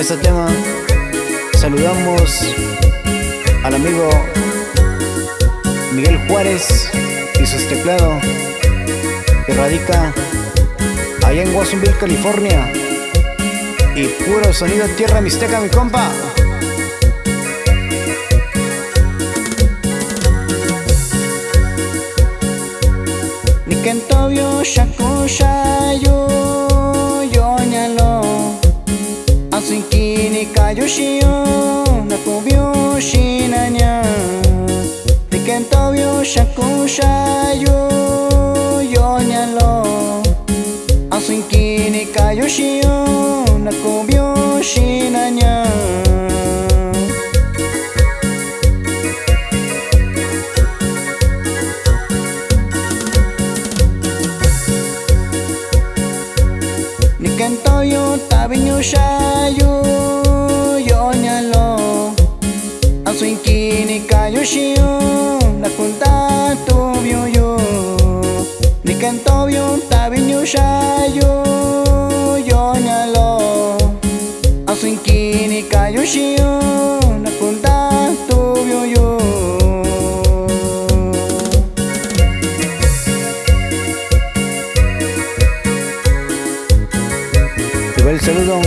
este tema saludamos al amigo Miguel Juárez y sus teclados que radica allá en Watsonville, California. Y puro sonido tierra mixteca mi compa. Nikentobio shaku Shiyo nakubyo shinanya Nikentobio shaku shayo yonyalo Asunkini kayo shiyo nakubyo shinanya Nikento yo tabiño shayo Kayo shiyo nakunta tubyo yo. Nikento yo tabiño shayo yo nyalo Asuinkini kayo shiyo nakunta tubyo yo. Y va el saludo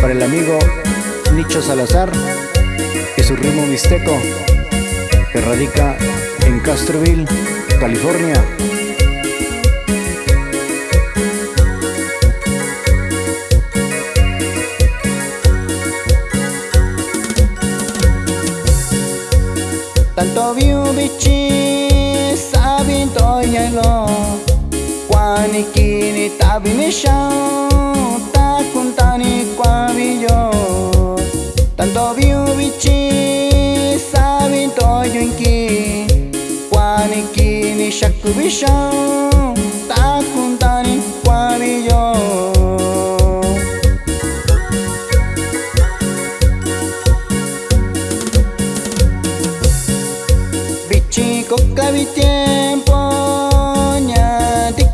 para el amigo Nicho Salazar su ritmo mixteco que radica en Castroville, California. Tanto view bichi sabin to yalo Kwani kini shaku bishao Ta kuntani kwa biyo Bichi coca mi tiempo ña ti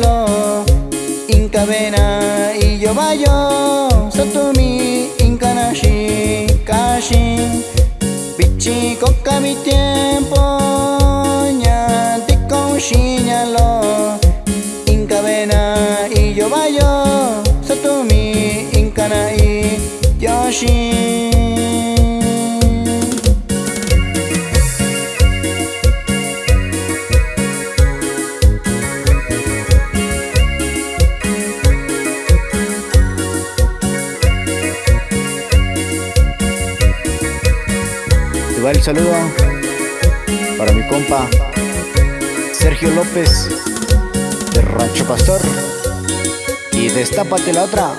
lo Inca vena y yo Satumi Va el saludo para mi compa Sergio López de Rancho Pastor y destápate la otra